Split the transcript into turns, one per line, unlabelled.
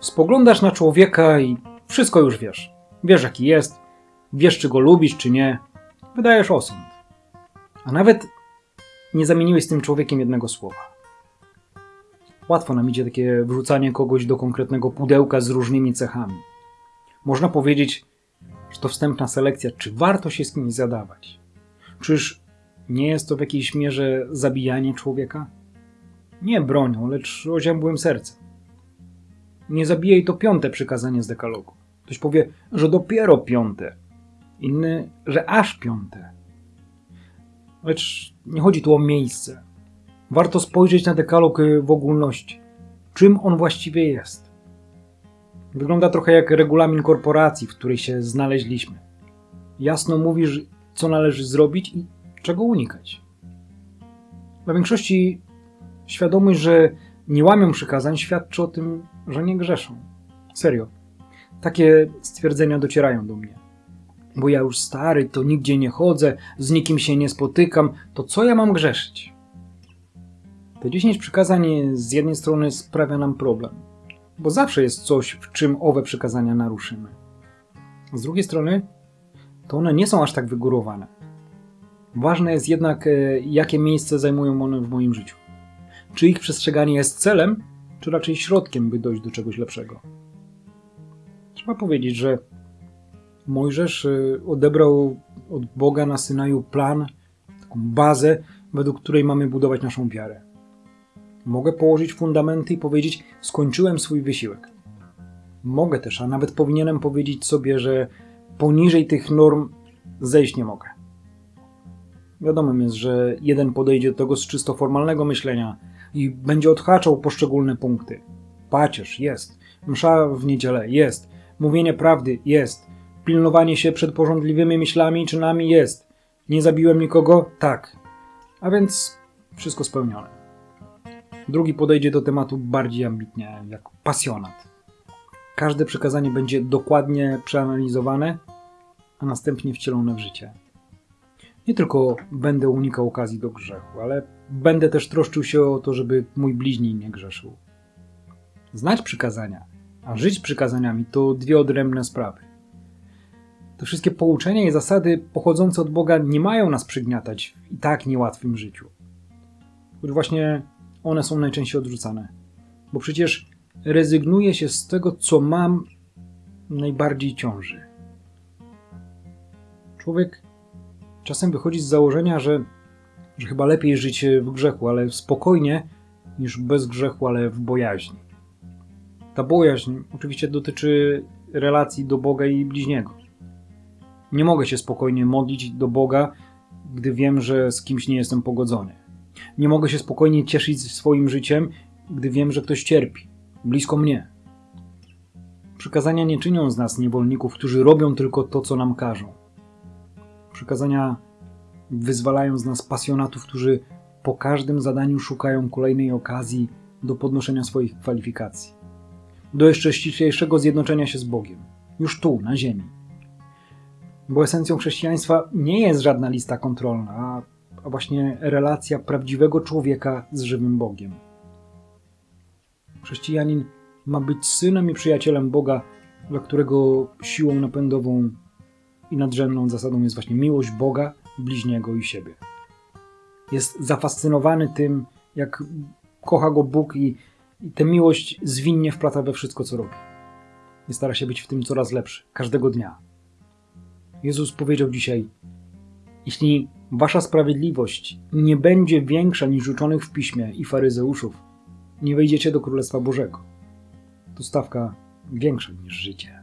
Spoglądasz na człowieka i wszystko już wiesz. Wiesz, jaki jest, wiesz, czy go lubisz, czy nie. Wydajesz osąd. A nawet nie zamieniłeś z tym człowiekiem jednego słowa. Łatwo nam idzie takie wrzucanie kogoś do konkretnego pudełka z różnymi cechami. Można powiedzieć, że to wstępna selekcja, czy warto się z kimś zadawać. Czyż nie jest to w jakiejś mierze zabijanie człowieka? Nie bronią, lecz oziębłym sercem. Nie zabijaj to piąte przykazanie z dekalogu. Ktoś powie, że dopiero piąte. Inny, że aż piąte. Lecz nie chodzi tu o miejsce. Warto spojrzeć na dekalog y, w ogólności. Czym on właściwie jest? Wygląda trochę jak regulamin korporacji, w której się znaleźliśmy. Jasno mówisz, co należy zrobić i czego unikać. Dla większości świadomość, że nie łamią przykazań, świadczy o tym, że nie grzeszą. Serio. Takie stwierdzenia docierają do mnie. Bo ja już stary, to nigdzie nie chodzę, z nikim się nie spotykam, to co ja mam grzeszyć? Te 10 przykazań z jednej strony sprawia nam problem, bo zawsze jest coś, w czym owe przykazania naruszymy. Z drugiej strony, to one nie są aż tak wygórowane. Ważne jest jednak, e, jakie miejsce zajmują one w moim życiu. Czy ich przestrzeganie jest celem, czy raczej środkiem, by dojść do czegoś lepszego. Trzeba powiedzieć, że Mojżesz y, odebrał od Boga na Synaju plan, taką bazę, według której mamy budować naszą wiarę. Mogę położyć fundamenty i powiedzieć: Skończyłem swój wysiłek. Mogę też, a nawet powinienem powiedzieć sobie, że poniżej tych norm zejść nie mogę. Wiadomym jest, że jeden podejdzie do tego z czysto formalnego myślenia i będzie odhaczał poszczególne punkty. Pacierz jest, msza w niedzielę jest, mówienie prawdy jest, pilnowanie się przed porządliwymi myślami i czynami jest. Nie zabiłem nikogo? Tak. A więc wszystko spełnione. Drugi podejdzie do tematu bardziej ambitnie, jak pasjonat. Każde przekazanie będzie dokładnie przeanalizowane, a następnie wcielone w życie. Nie tylko będę unikał okazji do grzechu, ale będę też troszczył się o to, żeby mój bliźni nie grzeszył. Znać przykazania, a żyć przykazaniami to dwie odrębne sprawy. Te wszystkie pouczenia i zasady pochodzące od Boga nie mają nas przygniatać w i tak niełatwym życiu. Choć właśnie one są najczęściej odrzucane. Bo przecież rezygnuje się z tego, co mam najbardziej ciąży. Człowiek czasem wychodzi z założenia, że, że chyba lepiej żyć w grzechu, ale spokojnie, niż bez grzechu, ale w bojaźni. Ta bojaźń oczywiście dotyczy relacji do Boga i bliźniego. Nie mogę się spokojnie modlić do Boga, gdy wiem, że z kimś nie jestem pogodzony. Nie mogę się spokojnie cieszyć swoim życiem, gdy wiem, że ktoś cierpi, blisko mnie. Przykazania nie czynią z nas niewolników, którzy robią tylko to, co nam każą. Przykazania wyzwalają z nas pasjonatów, którzy po każdym zadaniu szukają kolejnej okazji do podnoszenia swoich kwalifikacji, do jeszcze ściślejszego zjednoczenia się z Bogiem, już tu, na ziemi. Bo esencją chrześcijaństwa nie jest żadna lista kontrolna, a właśnie relacja prawdziwego człowieka z żywym Bogiem. Chrześcijanin ma być synem i przyjacielem Boga, dla którego siłą napędową i nadrzędną zasadą jest właśnie miłość Boga, bliźniego i siebie. Jest zafascynowany tym, jak kocha go Bóg i, i tę miłość zwinnie wplata we wszystko, co robi. I stara się być w tym coraz lepszy, każdego dnia. Jezus powiedział dzisiaj: Jeśli wasza sprawiedliwość nie będzie większa niż uczonych w piśmie i faryzeuszów, nie wejdziecie do Królestwa Bożego. To stawka większa niż życie.